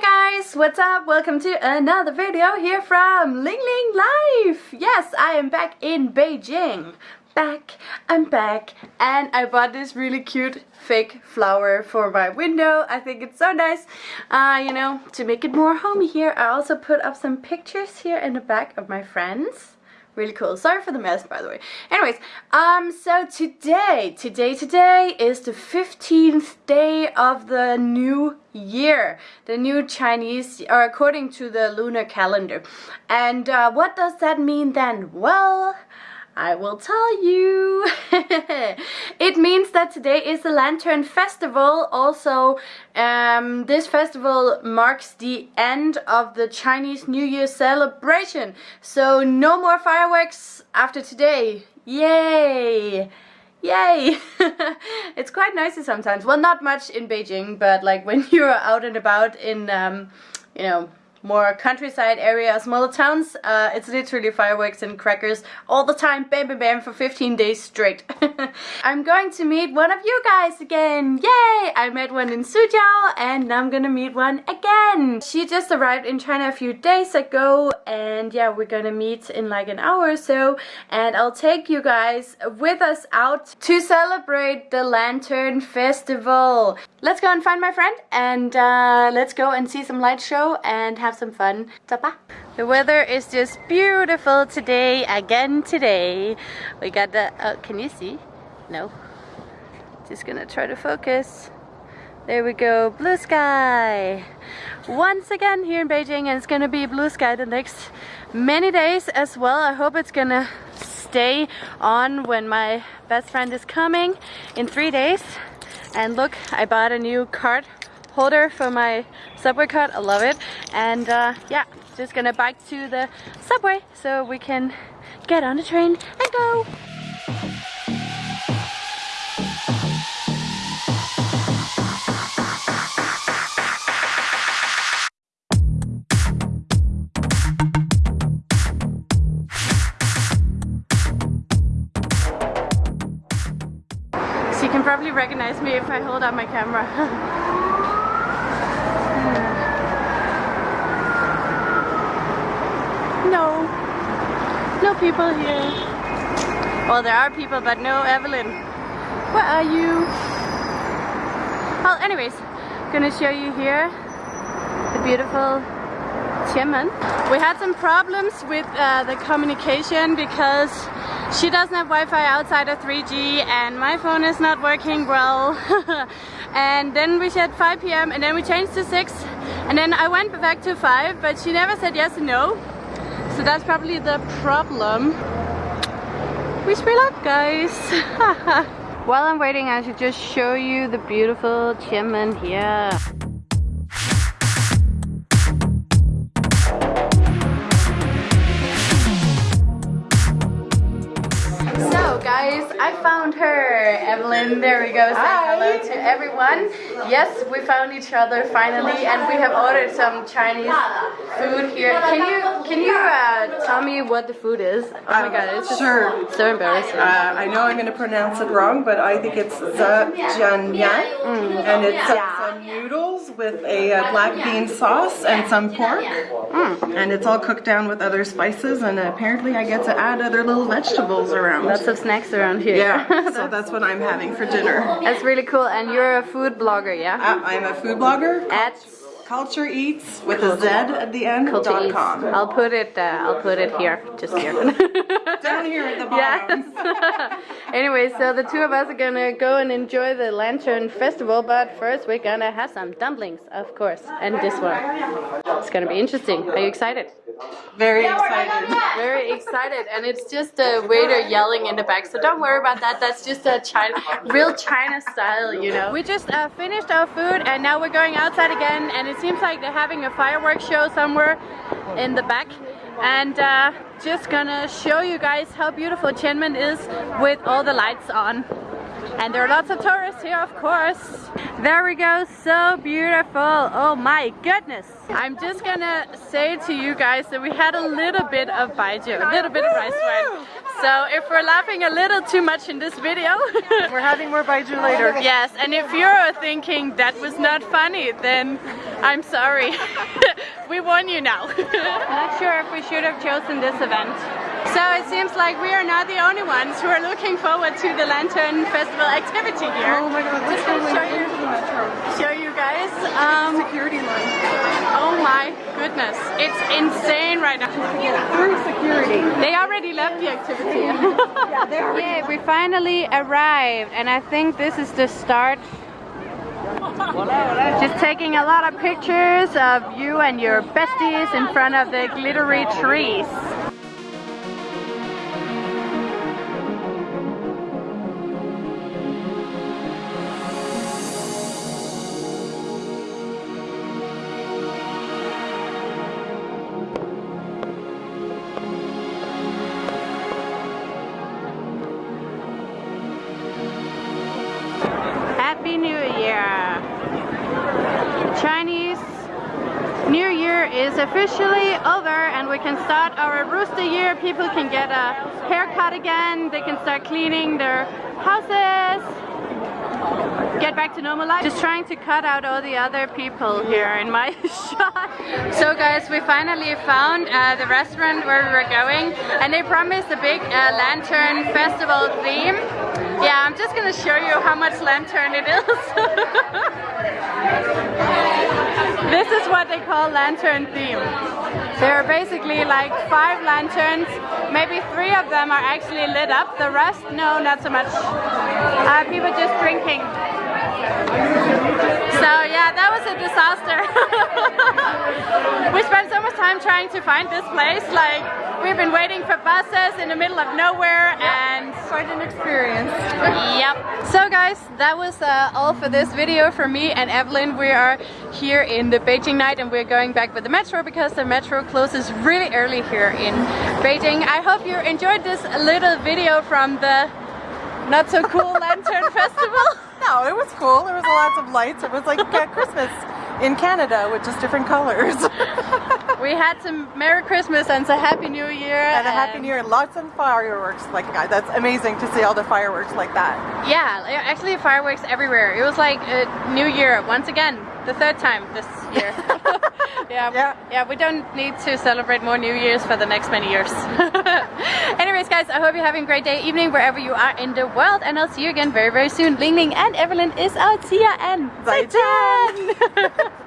Hey guys, what's up? Welcome to another video here from Ling Ling Life. Yes, I am back in Beijing. Back, I'm back. And I bought this really cute fake flower for my window. I think it's so nice, uh, you know, to make it more homey here. I also put up some pictures here in the back of my friends really cool. Sorry for the mess by the way. Anyways um so today today today is the 15th day of the new year. The new chinese or according to the lunar calendar. And uh, what does that mean then? Well I will tell you. it means that today is the Lantern Festival. Also, um, this festival marks the end of the Chinese New Year celebration. So no more fireworks after today. Yay! Yay! it's quite noisy sometimes. Well, not much in Beijing, but like when you're out and about in, um, you know, more countryside area, smaller towns, uh, it's literally fireworks and crackers all the time, bam bam bam, for 15 days straight. I'm going to meet one of you guys again, yay! I met one in Suzhou and now I'm gonna meet one again. She just arrived in China a few days ago and yeah, we're gonna meet in like an hour or so and I'll take you guys with us out to celebrate the Lantern Festival. Let's go and find my friend and uh, let's go and see some light show and have have some fun. The weather is just beautiful today, again today. We got the, oh, can you see? No. Just gonna try to focus. There we go, blue sky. Once again here in Beijing and it's gonna be blue sky the next many days as well. I hope it's gonna stay on when my best friend is coming in three days. And look, I bought a new card holder for my subway card. I love it. And uh, yeah, just gonna bike to the subway so we can get on the train and go. So you can probably recognize me if I hold up my camera. No. No people here. Well, there are people, but no Evelyn. Where are you? Well, anyways, gonna show you here the beautiful Tianmen. We had some problems with uh, the communication because she doesn't have Wi-Fi outside of 3G and my phone is not working well. and then we said 5 p.m. and then we changed to 6 and then I went back to 5 but she never said yes and no. So that's probably the problem. Wish me luck, guys. While I'm waiting, I should just show you the beautiful Tianmen here. I found her. Evelyn, there we go. Say Hi. hello to everyone. Yes, we found each other finally, and we have ordered some Chinese food here. Can you can you uh, tell me what the food is? Oh my god, it's sure. so embarrassing. Uh, I know I'm going to pronounce it wrong, but I think it's zhejianyan, mm. and it's some noodles with a uh, black bean sauce and some pork, mm. and it's all cooked down with other spices, and apparently I get to add other little vegetables around. Lots of snacks around here. Yeah, so that's what I'm having for dinner. That's really cool, and you're a food blogger, yeah? Uh, I'm a food blogger. At Culture Eats with a Z at the end. Dot com. I'll put it. Uh, I'll put it here, just here. Down here at the bottom. Yes. anyway, so the two of us are gonna go and enjoy the Lantern Festival, but first we're gonna have some dumplings, of course, and this one. It's gonna be interesting. Are you excited? Very excited. Very excited, and it's just a waiter yelling in the back. So don't worry about that. That's just a China, real China style, you know. We just uh, finished our food, and now we're going outside again, and it seems like they're having a fireworks show somewhere in the back and uh, just gonna show you guys how beautiful Tianmen is with all the lights on. And there are lots of tourists here, of course. There we go, so beautiful. Oh my goodness. I'm just gonna say to you guys that we had a little bit of baijiu, a little bit of rice wine. So if we're laughing a little too much in this video, We're having more Baijiu later. yes, and if you're thinking that was not funny, then I'm sorry. we warn you now. not sure if we should have chosen this event. So it seems like we are not the only ones who are looking forward to the Lantern Festival activity here. Oh my god, this Just gonna show you, the metro. show you guys. Um, Security line. oh my goodness, it's insane right now. Through security. They already left the activity. yeah, we finally arrived, and I think this is the start. Just taking a lot of pictures of you and your besties in front of the glittery trees. Happy New Year! Chinese New Year is officially over and we can start our rooster year. People can get a haircut again, they can start cleaning their houses, get back to normal life. Just trying to cut out all the other people here in my shot. So guys, we finally found uh, the restaurant where we were going and they promised a big uh, lantern festival theme. Yeah, I'm just gonna show you how much lantern it is. this is what they call lantern theme. There are basically like five lanterns. Maybe three of them are actually lit up. The rest, no, not so much. Uh, people just drinking. So yeah, that was a disaster. we spent so much time trying to find this place. Like we've been waiting for buses in the middle of nowhere and Quite an experience. Yep. So guys, that was uh, all for this video for me and Evelyn. We are here in the Beijing night and we're going back with the metro because the metro closes really early here in Beijing. I hope you enjoyed this little video from the not so cool Lantern Festival. No, it was cool. There was lots of lights. It was like Christmas in Canada with just different colors. We had some Merry Christmas and a Happy New Year. and a happy new year. Lots of fireworks. Like that's amazing to see all the fireworks like that. Yeah, actually fireworks everywhere. It was like a New Year once again, the third time this year. yeah, Yeah. yeah, we don't need to celebrate more New Years for the next many years. Anyways, guys, I hope you're having a great day, evening, wherever you are in the world, and I'll see you again very, very soon. Ling Ling and Evelyn is out. See ya and bye.